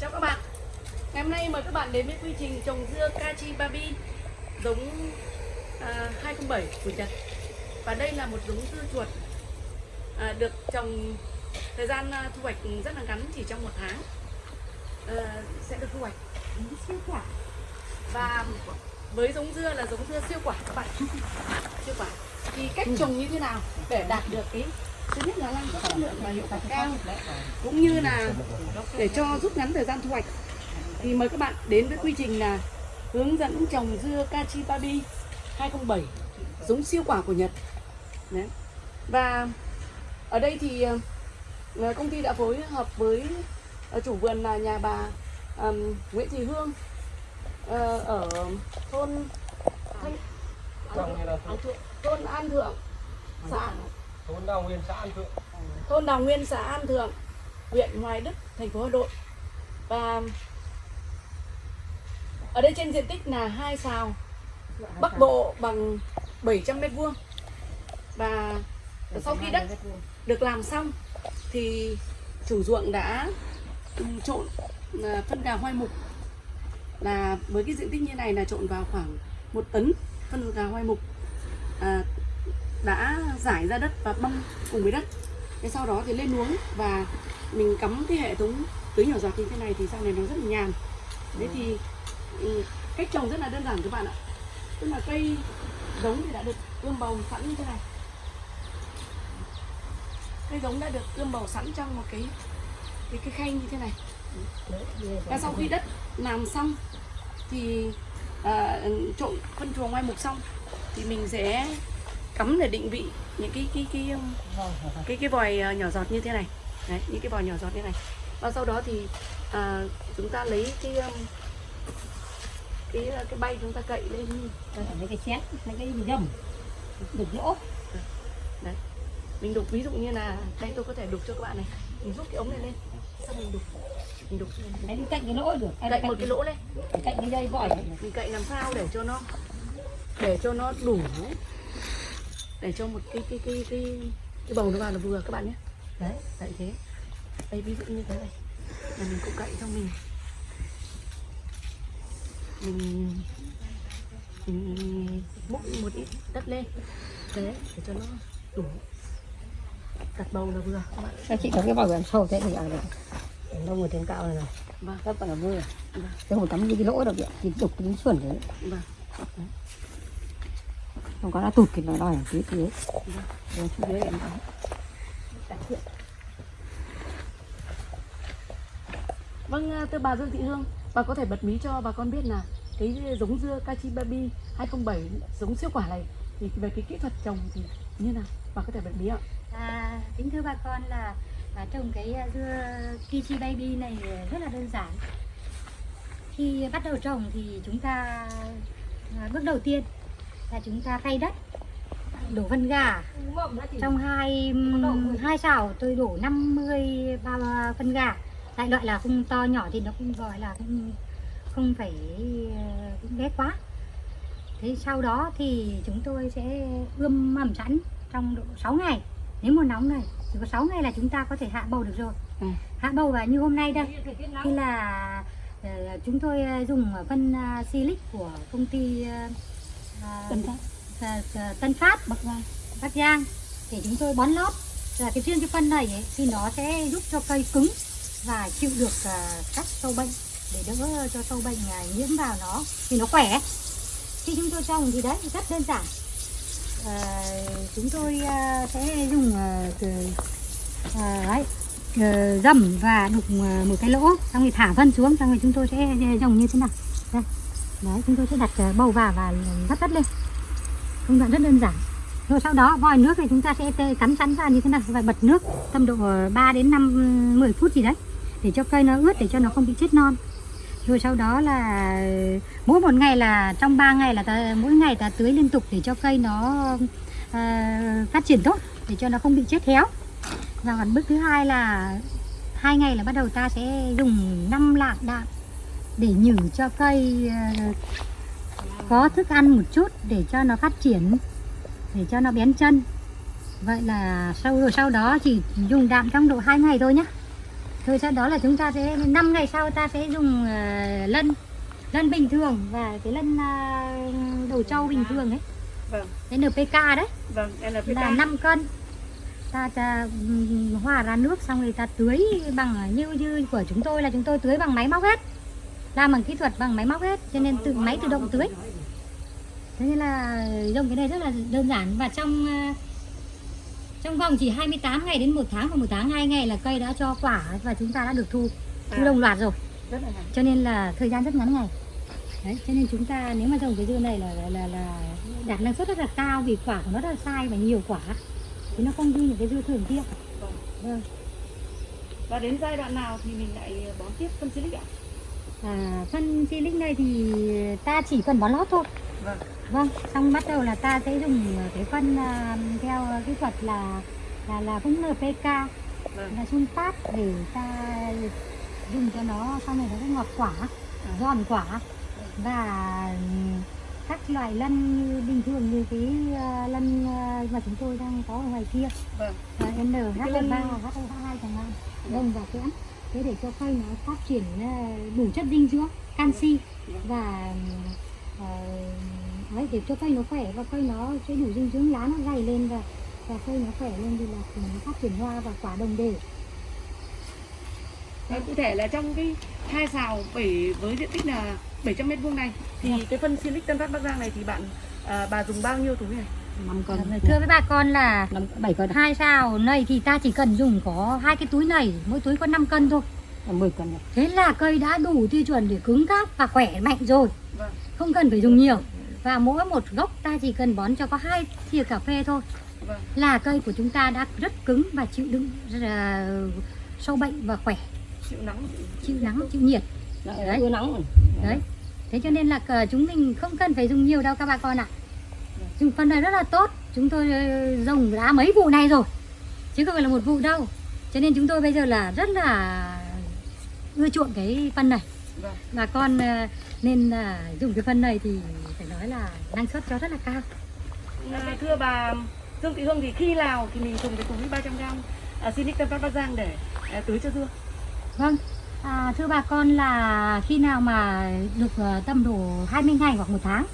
Chào các bạn. Ngày hôm nay mời các bạn đến với quy trình trồng dưa Kachi Babi giống à, 207 của Nhật. Và đây là một giống dưa chuột à, được trồng thời gian à, thu hoạch rất là ngắn chỉ trong một tháng. À, sẽ được thu hoạch siêu quả. Và với giống dưa là giống dưa siêu quả các bạn. Siêu quả. Thì cách trồng như thế nào để đạt được cái thứ nhất là năng suất chất lượng và hiệu quả cao cũng như là để cho rút ngắn thời gian thu hoạch. Thì mời các bạn đến với quy trình là hướng dẫn trồng dưa Kachi Babi 207 giống siêu quả của Nhật. Đấy. và ở đây thì ờ, công ty đã phối hợp với ờ, chủ vườn là nhà bà ừm, Nguyễn Thị Hương ờ, ở thôn Thanh, thôn An Thượng xã thôn Đào Nguyên xã An Thượng. thôn Đào Nguyên xã An Thượng huyện Hoài Đức thành phố Hà Nội. Và ở đây trên diện tích là hai sào Bắc Bộ bằng 700 mét vuông. Và sau khi đất được làm xong thì chủ ruộng đã trộn à, phân gà hoai mục. Là với cái diện tích như này là trộn vào khoảng một tấn phân gà hoai mục. À, đã giải ra đất và băm cùng với đất. Thế sau đó thì lên uống và mình cắm cái hệ thống tưới nhỏ giọt như thế này thì sau này nó rất là nhàn. Thế thì ừ, cách trồng rất là đơn giản các bạn ạ. Tức là cây giống thì đã được ươm bầu sẵn như thế này. Cây giống đã được ươm bầu sẵn trong một cái cái cái khay như thế này. Và sau khi đất làm xong thì à, trộn phân chuồng ngoài mục xong thì mình sẽ cắm để định vị những cái cái cái um, cái cái vòi ờ, nhỏ giọt như thế này. Đấy những cái vòi nhỏ giọt như này. Và sau đó thì à, chúng ta lấy cái um, cái ờ, cái bay chúng ta cậy lên. Mấy cái chén mấy cái gầm đục lỗ. Đấy. Mình đục ví dụ như là đây tôi có thể đục cho các bạn này. Mình rút cái ống này lên. Xong mình đục. Mình đục đi cạnh cái lỗ được. Là cậy một cái lỗ lên. Cạnh cái dây vòi. Mình cậy làm sao để cho nó để cho nó đủ để cho một cái cái cái cái cái bầu nó vào là vừa các bạn nhé. Đấy cậy thế. Đây ví dụ như thế này. Là mình cũng cậy xong mình. Mình mình múc một ít đất lên. Thế để cho nó đủ. Đặt bầu là vừa các bạn. Các chị có cái vòi làm sâu thế? Thì ở đây đâu người trên cao này này vâng. Rất là mưa vâng. Cái hồ tắm như cái lỗ được vậy thì đục đến xuẩn đấy vâng không có nó tụt thì nó đòi ở phía dưới phía dưới em Vâng, à, thưa bà Dương Thị Hương, bà có thể bật mí cho bà con biết là cái giống dưa Kachi Baby 207 giống siêu quả này thì về cái kỹ thuật trồng thì như nào? Bà có thể bật mí ạ? À, kính thưa bà con là à, trồng cái à, dưa Kichi Baby này rất là đơn giản. Khi bắt đầu trồng thì chúng ta à, bước đầu tiên là chúng ta thay đất, đổ phân gà. Trong hai hai xào tôi đổ 50 bao phân gà. Đại loại là không to nhỏ thì nó cũng gọi là không không phải cũng bé quá. Thế sau đó thì chúng tôi sẽ ươm mầm sẵn trong độ 6 ngày nếu mùa nóng này chỉ có 6 ngày là chúng ta có thể hạ bầu được rồi Ừ. hạ bầu và như hôm nay đây thì là ờ, chúng tôi ờ, dùng phân uh, silic của công ty ờ, ờ, Tân Phát. Bắc Giang Bắc Giang. Để chúng tôi bón lót. Là cái riêng cái phân này ấy, thì nó sẽ giúp cho cây cứng và chịu được ờ, các sâu bệnh. Để đỡ cho sâu bệnh ờ, nhiễm vào nó thì nó khỏe. Khi chúng tôi trồng thì đấy rất đơn giản. Ờ, chúng tôi ờ, sẽ dùng ờ, từ ờ, đấy ờ, dầm và đục ờ, một cái lỗ xong rồi thả phân xuống xong rồi chúng tôi sẽ trồng như thế nào. Đây đấy chúng tôi sẽ đặt ờ, bầu vào và vắt đất lên. Công đoạn rất đơn giản. Rồi sau đó vòi nước thì chúng ta sẽ tê- cắm ra như thế này và bật nước tầm độ ờ, 3 đến 5 10 phút gì đấy để cho cây nó ướt để cho nó không bị chết non. Rồi sau đó là mỗi một ngày là trong 3 ngày là ta, mỗi ngày ta tưới liên tục để cho cây nó à, phát triển tốt để cho nó không bị chết héo. Và còn bước thứ hai là hai ngày là bắt đầu ta sẽ dùng 5 lạng đạm để nhử cho cây à, có thức ăn một chút để cho nó phát triển để cho nó bén chân. Vậy là sau rồi sau đó chỉ dùng đạm trong độ 2 ngày thôi nhá. Rồi sau đó là chúng ta sẽ 5 ngày sau ta sẽ dùng ờ, lân lân bình thường và cái lân ờ, đầu trâu bình thường ấy. Vâng. Cái NPK đấy. Vâng NPK là 5 cân. Ta, ta hòa ra nước xong rồi ta tưới bằng như như của chúng tôi là chúng tôi tưới bằng máy móc hết làm bằng kỹ thuật bằng máy móc hết cho nên tự máy tự động tưới thế nên là dùng cái này rất là đơn giản. Và trong ờ, trong vòng chỉ 28 ngày đến một tháng và một tháng hai ngày là cây đã cho quả và chúng ta đã được thu. Thu À. đồng loạt rồi. Cho nên là thời gian rất ngắn ngày. Đấy cho nên chúng ta nếu mà trồng cái dưa này là là, là, là đạt năng suất rất là cao vì quả của nó rất là sai và nhiều quả. Thì nó không như những cái dưa thường kia. Vâng. vâng. Và đến giai đoạn nào thì mình lại bón tiếp phân silic ạ à, phân silic này thì ta chỉ cần bón lót thôi. Vâng. Vâng xong bắt đầu là ta sẽ dùng cái phân à, theo kỹ thuật là là là cũng NPK vâng. Là sun phát để ta dùng cho nó sau này nó sẽ ngọt quả giòn quả. Và các loại lân như bình thường như cái ờ, lân ờ, mà chúng tôi đang có ở ngoài kia. Vâng. Uh, NH3, Cái lân- HO2 chẳng hạn. Đông và kẽm thế để cho cây nó phát triển ờ, đủ chất dinh dưỡng canxi và ờ, đấy, để cho cây nó khỏe và cây nó sẽ đủ dinh dưỡng lá nó dày lên và và cây nó khỏe lên thì là nó phát triển hoa và quả đồng đều Và cụ thể là trong cái hai xào bảy với diện tích là 700 mét vuông này thì cái phân silic Tân Phát Bắc Giang này thì bạn à, bà dùng bao nhiêu túi này? 5 cân thưa với bà con là năm bảy cân hai sao này thì ta chỉ cần dùng có hai cái túi này mỗi túi có 5 cân thôi 10 cân này. thế là cây đã đủ tiêu chuẩn để cứng cáp và khỏe mạnh rồi Vâng. không cần phải dùng nhiều và mỗi một gốc ta chỉ cần bón cho có hai thìa cà phê thôi Vâng. là cây của chúng ta đã rất cứng và chịu đựng là sâu bệnh và khỏe Chịu nắng. chịu nắng chịu nhiệt Đấy, Đấy. rồi. đấy thế cho nên là cờ chúng mình không cần phải dùng nhiều đâu các bà con ạ dùng phân này rất là tốt. Chúng tôi ờ, dùng đã mấy vụ này rồi. Chứ không phải là một vụ đâu. Cho nên chúng tôi bây giờ là rất là ưa chuộng cái phân này. Vâng. bà con ờ, nên là dùng cái phân này thì phải nói là năng suất cho rất là cao. À, thưa bà Dương Thị Hương thì khi nào thì mình dùng cái túi 300 g à, Tân Phát Bắc Giang để à, tưới cho dưa? Vâng, à, thưa bà con là khi nào mà được tầm độ 20 ngày hoặc một tháng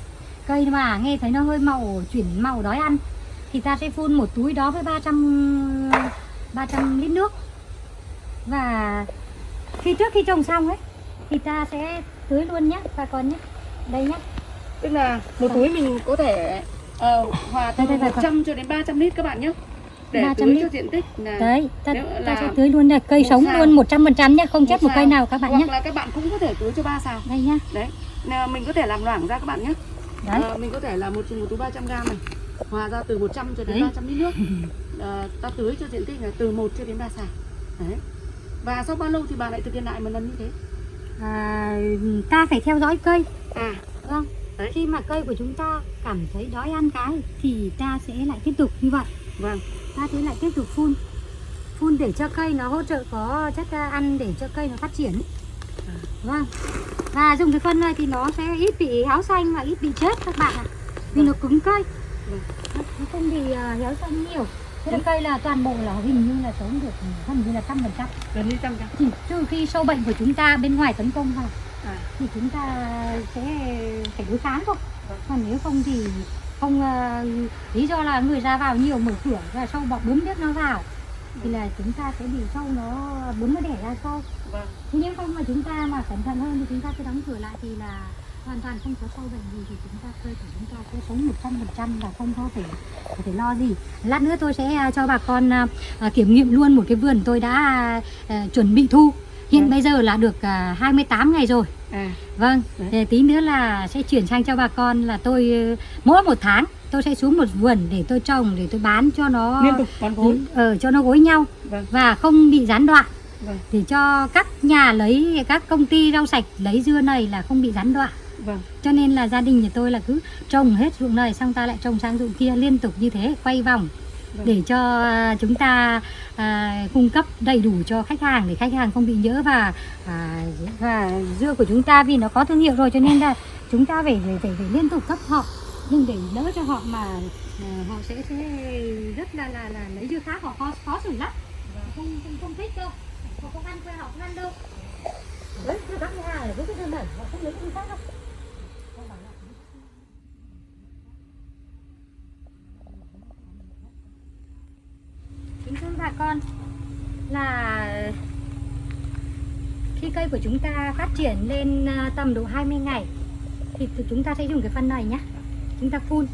Cây mà nghe thấy nó hơi màu, chuyển màu đói ăn Thì ta sẽ phun một túi đó với 300, 300 lít nước Và khi trước khi trồng xong ấy Thì ta sẽ tưới luôn nhé bà con nhé Đây nhé Tức là một túi mình có thể ờ, hòa từ Đây, đây, đây, 100 cho đến 300 lít các bạn nhé. Để 300 tưới lít. cho diện tích là Đấy, ta, ta là sẽ tưới luôn đây Cây sống xào. luôn 100% nhé Không chết một cây nào các bạn Hoặc nhé là các bạn cũng có thể tưới cho ba xào. Đây nhá Đấy, nào mình có thể làm loãng ra các bạn nhé. Đấy Ờ, mình có thể là một một túi 300 g này hòa ra từ 100 cho đến Đấy. 300 lít nước. Ờ, ta tưới cho diện tích là từ 1 cho đến 3 xào. Đấy. Và sau bao lâu thì bà lại thực hiện lại một lần như thế? à, Ta phải theo dõi cây À, Vâng, Đấy. khi mà cây của chúng ta cảm thấy đói ăn cái thì ta sẽ lại tiếp tục như vậy. vâng. Ta sẽ lại tiếp tục phun. Phun để cho cây nó hỗ trợ có chất à, ăn để cho cây nó phát triển. Vâng. Và dùng cái phân này thì nó sẽ ít bị héo xanh và ít bị chết các bạn ạ. Vì nó cứng cây. Vâng. Nó không bị à, héo xanh nhiều. Thế là cây là toàn bộ là hình như là sống được gần như là trăm phần trăm. Gần như trăm trăm. Chỉ trừ khi sâu bệnh của chúng ta bên ngoài tấn công vào À, thì chúng ta sẽ phải đối kháng thôi Vâng. còn nếu không thì không ờ, lý do là người ra vào nhiều mở cửa và sâu bọ bướm biết nó vào thì là chúng ta sẽ bị sâu nó bướm nó đẻ ra sâu vâng. thế nếu không mà chúng ta mà cẩn thận hơn thì chúng ta cứ đóng cửa lại thì là hoàn toàn không có sâu bệnh gì thì chúng ta cơ thể chúng ta sẽ sống một trăm phần trăm và không có phải phải lo gì lát nữa tôi sẽ à, cho bà con à, à, kiểm nghiệm luôn một cái vườn tôi đã chuẩn bị thu hiện Vâng. bây giờ là được à, 28 ngày rồi À, Vâng, Đấy. thì tí nữa là sẽ chuyển sang cho bà con là tôi mỗi một tháng tôi sẽ xuống một vườn để tôi trồng để tôi bán cho nó liên tục bón gối. ờ cho nó gối nhau Vâng. và không bị gián đoạn Vâng. để cho các nhà lấy các công ty rau sạch lấy dưa này là không bị gián đoạn. Vâng. Cho nên là gia đình nhà tôi là cứ trồng hết ruộng này xong ta lại trồng sang ruộng kia liên tục như thế quay vòng Vâng. để cho à, chúng ta à, cung cấp đầy đủ cho khách hàng để khách hàng không bị nhớ và à, và dưa của chúng ta vì nó có thương hiệu rồi cho nên là chúng ta phải phải phải, phải liên tục cấp họ nhưng để đỡ cho họ mà à, họ sẽ sẽ rất là là là lấy dưa khác, họ khó khó xử lắm. Không không không thích đâu. Họ không ăn quê họ không ăn đâu. Đấy dưa các nhà ở với cái dưa này họ không lấy dưa khác đâu. Kính thưa bà con, là khi cây của chúng ta phát triển lên à, tầm độ 20 ngày thì thì chúng ta sẽ dùng cái phân này nhé chúng ta phun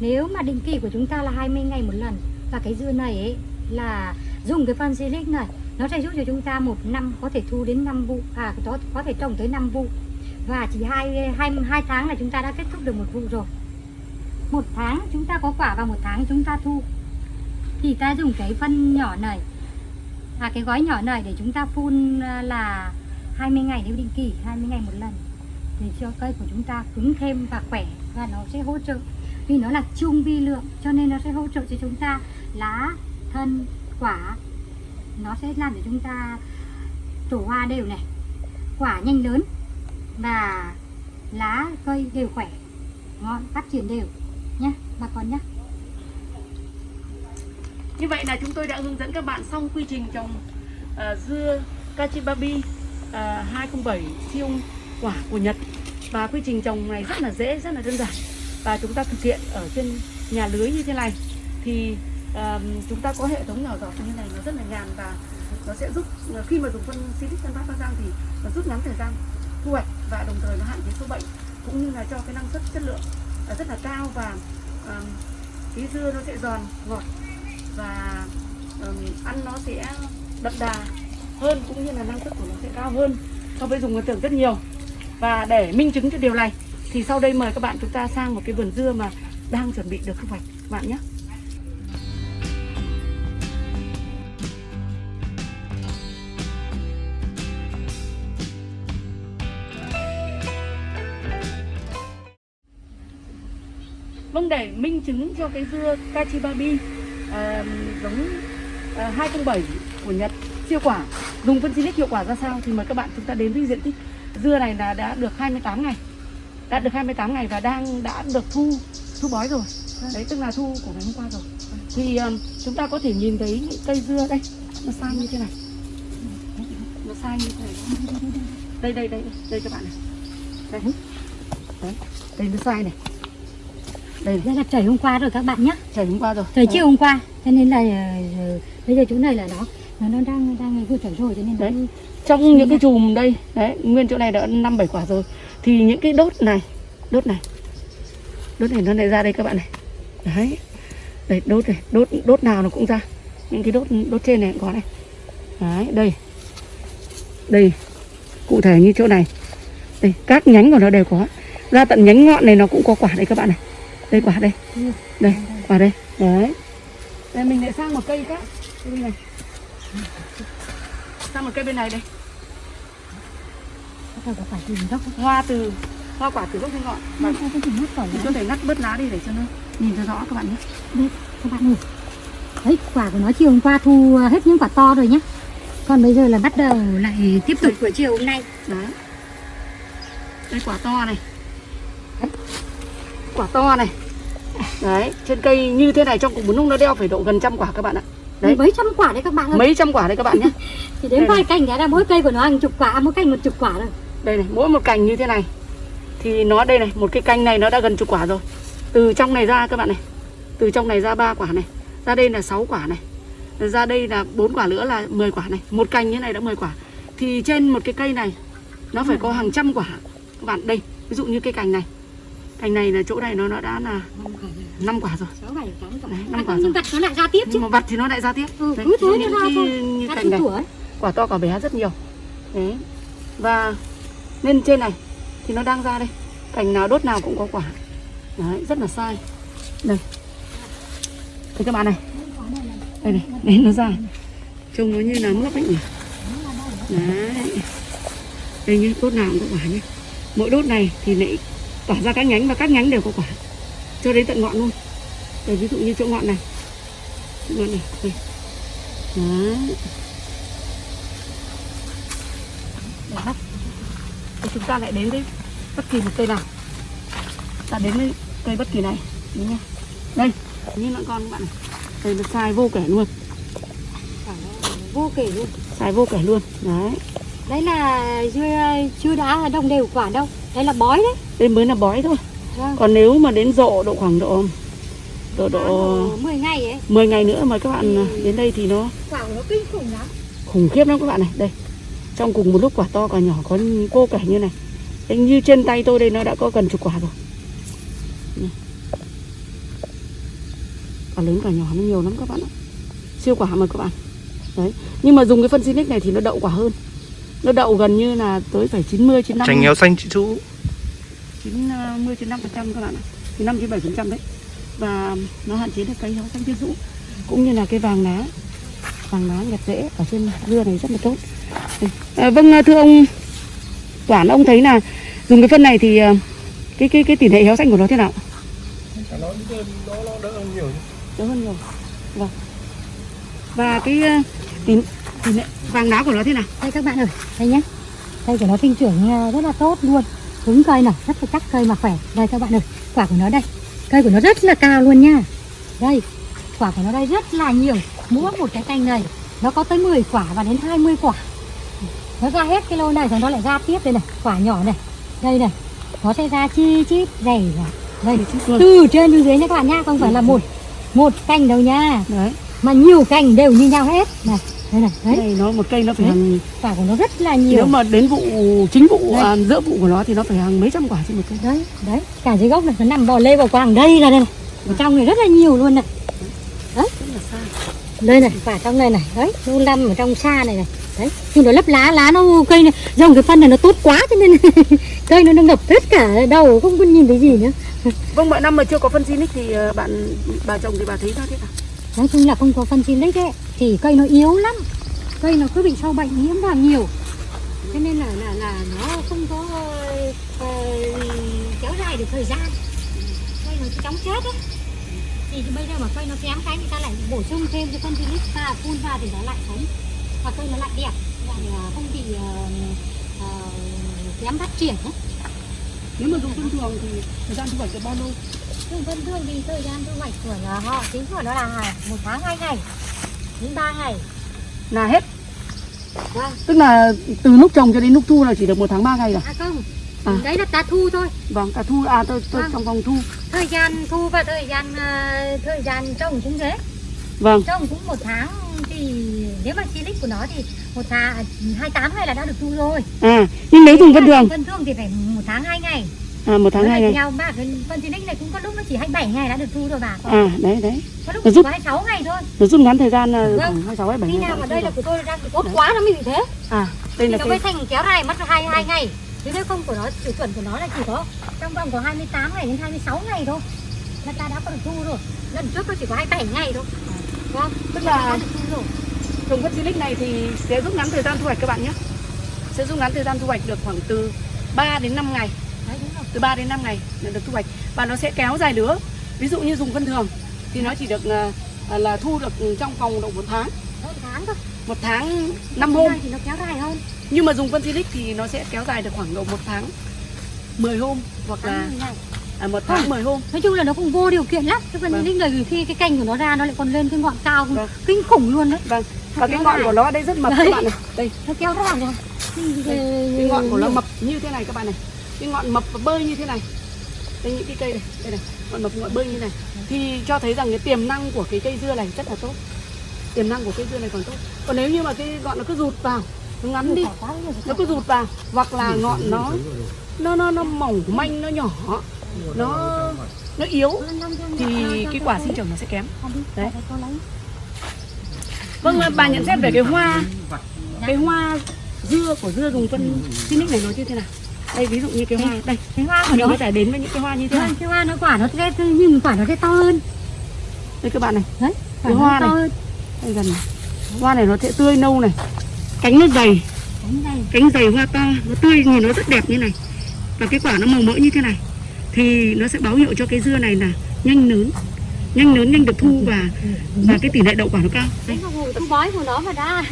nếu mà định kỳ của chúng ta là 20 ngày một lần và cái dưa này ấy là dùng cái phân silic này nó sẽ giúp cho chúng ta một năm có thể thu đến 5 vụ à có, có thể trồng tới 5 vụ. Và chỉ hai, hai, hai tháng là chúng ta đã kết thúc được một vụ rồi. Một tháng chúng ta có quả và một tháng chúng ta thu. Thì ta dùng cái phân nhỏ này à cái gói nhỏ này để chúng ta phun à, là 20 ngày nếu định kỳ 20 ngày một lần để cho cây của chúng ta cứng thêm và khỏe và nó sẽ hỗ trợ. Vì nó là chung vi lượng cho nên nó sẽ hỗ trợ cho chúng ta lá thân quả. Nó sẽ làm cho chúng ta tổ hoa đều này. Quả nhanh lớn và lá cây đều khỏe. Ngọn phát triển đều. Nhé bà con nhé Như vậy là chúng tôi đã hướng dẫn các bạn xong quy trình trồng uh, dưa Kachibabi ờ, uh, 207 siêu quả của Nhật và quy trình trồng này rất là dễ, rất là đơn giản. Và chúng ta thực hiện ở trên nhà lưới như thế này. Thì ờm, chúng ta có hệ thống nhỏ giọt như này nó rất là nhàn và nó sẽ giúp ờ, khi mà dùng phân Silic phân Phát Bắc Giang thì nó rút ngắn thời gian thu hoạch và đồng thời nó hạn chế sâu bệnh cũng như là cho cái năng suất chất lượng ờ, rất là cao và um, cái dưa nó sẽ giòn ngọt và um, ăn nó sẽ đậm đà hơn cũng như là năng suất của nó sẽ cao hơn so với dùng nguyên tưởng rất nhiều và để minh chứng cho điều này thì sau đây mời các bạn chúng ta sang một cái vườn dưa mà đang chuẩn bị được thu hoạch các bạn nhé. Vâng để minh chứng cho cái dưa Kachibabi à, giống ờ, à, 207 của Nhật siêu quả. Dùng phân silic hiệu quả ra sao thì mời các bạn chúng ta đến với diện tích dưa này là đã được 28 ngày. Đã được 28 ngày và đang đã được thu thu bói rồi. Đấy tức là thu của ngày hôm qua rồi. Thì um, chúng ta có thể nhìn thấy những cây dưa đây. Nó sai như thế này. Nó sai như thế này. Đây đây đây đây các bạn này. Đây. Đấy đây nó sai này. Đây là trời hôm qua rồi các bạn nhé trời hôm qua rồi. Trời chiều hôm qua. Cho nên là ờ, bây giờ chỗ này là nó nó nó đang đang vừa trời rồi cho nên Đấy. đấy. trong những cái chùm đây đấy nguyên chỗ này đã năm bảy quả rồi. Thì những cái đốt này đốt này. Đốt này nó lại ra đây các bạn này. Đấy. Đây đốt này đốt đốt nào nó cũng ra. Những cái đốt đốt trên này cũng có này. Đấy đây. Đây cụ thể như chỗ này. Đây các nhánh của nó đều có. Ra tận nhánh ngọn này nó cũng có quả đây các bạn này. Đây quả đây. Đây quả đây. Đấy. Đây mình lại sang một cây khác. Bên này sang một cây bên này đây có phải tìm gốc không? hoa từ hoa quả từ gốc đến ngọn và mình nữa? có thể ngắt bớt lá đi để cho nó nhìn cho rõ các bạn nhé Đây, các bạn ơi. Đấy, quả của nó chiều hôm qua thu hết những quả to rồi nhá. Còn bây giờ là bắt đầu lại tiếp tục của chiều hôm nay. đấy đây quả to này Đấy. quả to này đấy trên cây như thế này trong cục bún nung nó đeo phải độ gần trăm quả các bạn ạ Đấy. Mấy trăm quả đấy các bạn ơi. mấy trăm quả đấy các bạn nhé. Chỉ đến đây vài cành cái là mỗi cây của nó hàng chục quả, mỗi cành một chục quả rồi. đây này mỗi một cành như thế này thì nó đây này một cái cành này nó đã gần chục quả rồi. Từ trong này ra các bạn này từ trong này ra ba quả này ra đây là 6 quả này ra đây là bốn quả nữa là 10 quả này. Một cành như này đã 10 quả. Thì trên một cái cây này nó phải có hàng trăm quả. Các bạn đây ví dụ như cây cành này cành này là chỗ này nó nó đã là Năm quả rồi. 5 quả rồi. Quả. Đấy, À, quả vặt nó lại ra tiếp chứ. nhưng mà vặt thì nó lại ra tiếp. Ừ, Đấy, cứ thế nó ra cái thôi. như Ra cành từng này tuổi. quả to quả bé rất nhiều. Đấy và lên trên này thì nó đang ra đây. Cành nào đốt nào cũng có quả. Đấy rất là sai. Đây. Thấy các bạn này. Đây này đấy nó ra. Trông nó như là mướp ấy nhỉ? Đấy. Đây nhé đốt nào cũng có quả nhé mỗi đốt này thì lại tỏa ra các nhánh và các nhánh đều có quả. Cho đến tận ngọn luôn. Đây ví dụ như chỗ ngọn này. Chỗ ngọn này đây. đấy. Để bắt. Thì chúng ta lại đến với bất kỳ một cây nào. Ta đến với cây bất kỳ này. Đúng không? Đây như lợn con các bạn này. Đây nó sai vô kể luôn. Vô kể luôn. Sai vô kể luôn. Đấy. Đấy là chưa chưa đã đồng đều quả đâu đấy là bói đấy. Đây mới là bói thôi. Vâng. Còn nếu mà đến rộ độ khoảng độ độ độ 10 ngày ấy. 10 ngày nữa mà các bạn đến đây thì nó quả nó kinh khủng lắm. khủng khiếp lắm các bạn này. Đây trong cùng một lúc quả to quả nhỏ có cô kể như này. Đây, như trên tay tôi đây nó đã có gần chục quả rồi. Này. quả lớn quả nhỏ nó nhiều lắm các bạn ạ. Siêu quả mà các bạn. Đấy nhưng mà dùng cái phân Sinic này thì nó đậu quả hơn nó đậu gần như là tới phải 90 95 Chanh héo xanh chị chú 90 95 phần trăm các bạn ạ. 95 97 phần trăm đấy. Và nó hạn chế được cây héo xanh tiên rũ cũng như là cái vàng lá. Vàng lá nhặt rễ ở trên dưa này rất là tốt. Đây. à, vâng thưa ông Toản ông thấy là dùng cái phân này thì à, cái cái cái tỷ lệ héo xanh của nó thế nào? Nó nó nó đỡ hơn nhiều chứ. đỡ hơn nhiều. Vâng. Và cái à, tỷ, tỷ lệ vàng lá của nó thế nào? Đây các bạn ơi đây nhé. Cây của nó sinh trưởng à, rất là tốt luôn. Cứng cây này rất là chắc cây mà khỏe. Đây các bạn ơi quả của nó đây. Cây của nó rất là cao luôn nha. Đây quả của nó đây rất là nhiều. Mỗi một cái cành này nó có tới 10 quả và đến 20 quả. Nó ra hết cái lô này rồi nó lại ra tiếp đây này. Quả nhỏ này đây này. Nó sẽ ra chi chít dày ra đây từ trên xuống dưới nha các bạn nha không phải là một một cành đâu nha. Đấy. Mà nhiều cành đều như nhau hết. Này đây này đấy. Đây nó một cây nó phải Đấy. hàng quả của nó rất là nhiều. Nếu mà đến vụ chính vụ Đây. à, giữa vụ của nó thì nó phải hàng mấy trăm quả trên một cây. Đấy đấy. Cả dưới gốc này nó nằm bò lê bò quàng đây là đây này. Ở trong này rất là nhiều luôn này. Xa đây này quả trong này này. Đấy nó nằm ở trong xa này này. Đấy nhưng nó lấp lá lá nó cây này dòng cái phân này nó tốt quá cho nên cây nó nó ngập hết cả đầu không có nhìn thấy gì nữa. Vâng, mọi năm mà chưa có phân Sinic thì ờ, bạn bà trồng thì bà thấy nó thế nào? nói chung là không có phân xin đấy thì cây nó yếu lắm. Cây nó cứ bị sâu bệnh nhiễm vào nhiều. Cho nên là là là nó không có ờ, kéo dài được thời gian. Cây nó chóng chết đấy thì bây giờ mà cây nó kém cái người ta lại bổ sung thêm cái phân silic và phun vào thì nó lại sống. Và cây nó lại đẹp. Lại ờ, không bị ờ, ờ, kém phát triển ấy. Nếu mà dùng thông thường thì thời gian thu hoạch được bao lâu? Nhưng vân thương thì thời gian thu hoạch của nó họ tính của nó là một tháng hai ngày đến ba ngày Là hết. vâng Tức là từ lúc trồng cho đến lúc thu là chỉ được một tháng 3 ngày rồi. À không, À. đấy là ta thu thôi. Vâng, cả thu à tôi, tôi Vâng. trong vòng thu. Thời gian thu và thời gian à, thời gian trồng cũng thế. Vâng, Trồng cũng một tháng thì nếu mà silic của nó thì một tháng hai tám ngày là đã được thu rồi. à nhưng nếu dùng phân thường Vân thương thì phải một tháng hai ngày. À một tháng hai ngày. Theo bà phân silic này cũng có lúc nó chỉ 27 ngày đã được thu rồi bà. À đấy đấy, Có lúc Nó có 26 ngày thôi. nó rút ngắn thời gian là Vâng. khoảng 26 27 Khi ngày. nào mà đây là của tôi đang tốt quá nó mới bị thế. à đây Thì là nó cái mới thành kéo dài mất hai hai ngày. Chứ nếu không của nó tiêu chuẩn của nó là chỉ có trong vòng có 28 ngày đến 26 ngày thôi. Là ta đã có được thu rồi. Lần trước nó chỉ có 27 ngày thôi. Vâng, tức là dùng phân Silic này thì sẽ rút ngắn thời gian thu hoạch các bạn nhé. Sẽ rút ngắn thời gian thu hoạch được khoảng từ 3 đến 5 ngày. Đấy đúng rồi. từ 3 đến 5 ngày là được thu hoạch và nó sẽ kéo dài lứa ví dụ như dùng phân thường thì nó chỉ được à, à, là thu được trong vòng độ một tháng Hơn tháng thôi. một tháng 5 hôm Thì nó kéo dài hơn. nhưng mà dùng phân silic thì nó sẽ kéo dài được khoảng độ một tháng 10 hôm hoặc là à, một tháng 10 hôm Nói chung là nó cũng vô điều kiện lắm. Chứ còn Vâng. những người khi cái cành của nó ra nó lại còn lên cái ngọn cao Vâng. kinh khủng luôn đấy. vâng và cái ngọn dài. của nó đây rất mập Đấy. các bạn này đây Nó kéo ra. cái ngọn của nó mập như thế này các bạn này cái ngọn mập và bơi như thế này. Đây, những cái cây này, đây này, ngọn mập ngọn bơi như này. Thì cho thấy rằng cái tiềm năng của cái cây dưa này rất là tốt. Tiềm năng của cây dưa này còn tốt. Còn nếu như mà cái ngọn nó cứ rụt vào, nó ngắn đi, nó cứ rụt vào, hoặc là ngọn nó nó nó nó mỏng manh, nó nhỏ, nó nó yếu, thì cái quả sinh trưởng nó sẽ kém. Đấy. vâng bà nhận xét về cái hoa cái hoa dưa của dưa dùng phân Phoenix này nó như thế nào? Đây ví dụ như cái hoa đây Cái hoa của mình nó có thể đến với những cái hoa như thế này Vâng, cái hoa nó quả nó sẽ nhưng quả nó sẽ to hơn. đây các bạn này. Đấy, Cái hoa to này. hơn. đây gần này. hoa này nó sẽ tươi nâu này. Cánh nó dày. Cánh này. cánh dày hoa to. Nó tươi nhìn nó rất đẹp như này. Và cái quả nó màu mỡ như thế này. Thì nó sẽ báo hiệu cho cái dưa này là nhanh lớn nhanh lớn nhanh được thu và và cái tỷ lệ đậu quả nó cao. Đấy bói của nó mà đã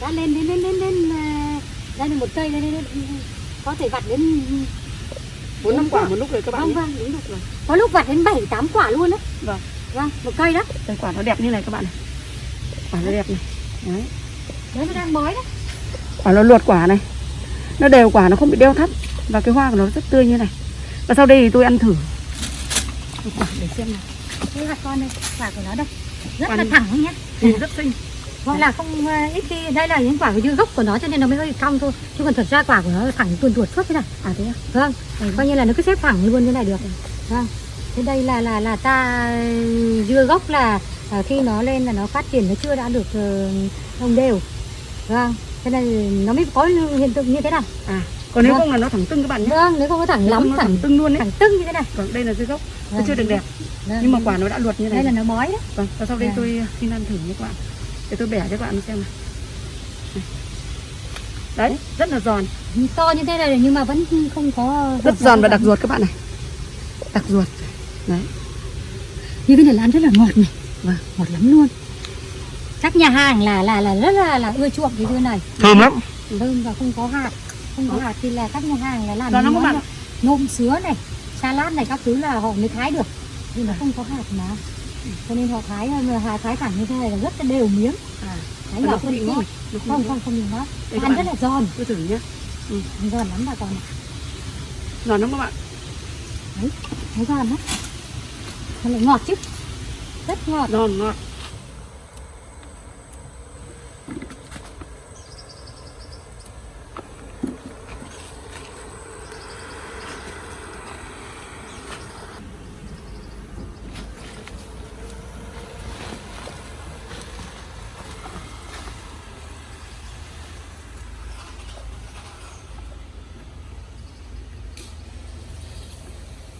đã lên đến đến đến đến à, đây là một cây lên đến, đến có thể vặt đến bốn năm quả một lúc rồi các bạn vâng vâng đúng được rồi có lúc vặt đến bảy tám quả luôn đấy Vâng. vâng một cây đó Đây quả nó đẹp như này các bạn này. Quả nó đẹp này. Đấy. đấy nó đang bói đấy Quả nó luột quả này. Nó đều quả nó không bị đeo thắt và cái hoa của nó rất tươi như này. Và sau đây thì tôi ăn thử. Một Quả để xem nào. đây là con đây quả của nó đây rất Quả là này. thẳng nhé Ừ, rất xinh. Gọi là không ờ, ít khi đây là những quả của gốc của nó cho nên nó mới hơi cong thôi chứ còn thật ra quả của nó thẳng tuồn tuột suốt thế này À thế à? vâng coi như là nó cứ xếp thẳng luôn như này được vâng thế đây là là là ta dưa gốc là à, khi nó lên là nó phát triển nó chưa đã được ờ, đồng đều vâng thế nên nó mới có hiện tượng như thế này À, còn nếu Vâng. không là nó thẳng tưng các bạn nhé. vâng nếu không có thẳng Nếu lắm nó thẳng thẳng tưng luôn đấy. thẳng tưng như thế này Vâng, đây là dưa gốc. Nó Vâng. chưa được đẹp. Vâng. Nhưng mà quả nó đã luột như này. đây là nó bói đấy Vâng, và sau đây Vâng. tôi xin ăn thử nhé các bạn. Để tôi bẻ cho các bạn xem này. Đấy, rất là giòn. to như thế này nhưng mà vẫn không có Rất giòn và đặc ruột các bạn này. Đặc ruột. Đấy. như cái này là ăn rất là ngọt này Vâng. ngọt lắm luôn các nhà hàng là là là rất là là ưa chuộng cái dưa này thơm lắm thơm và không có hạt không có hạt thì là các nhà hàng là làm Giòn lắm các bạn. nôm sứa này salad này các thứ là họ mới thái được nhưng mà không có hạt mà cho nên họ thái hà thái thẳng như thế này là rất là đều miếng. À, thái nhỏ không bị ngọt. không không không bị các ăn rất là giòn. Tôi thử nhé. giòn lắm bà con ạ. Giòn lắm các bạn. thấy giòn lắm. Nó lại ngọt chứ. Rất ngọt. Giòn ngọt.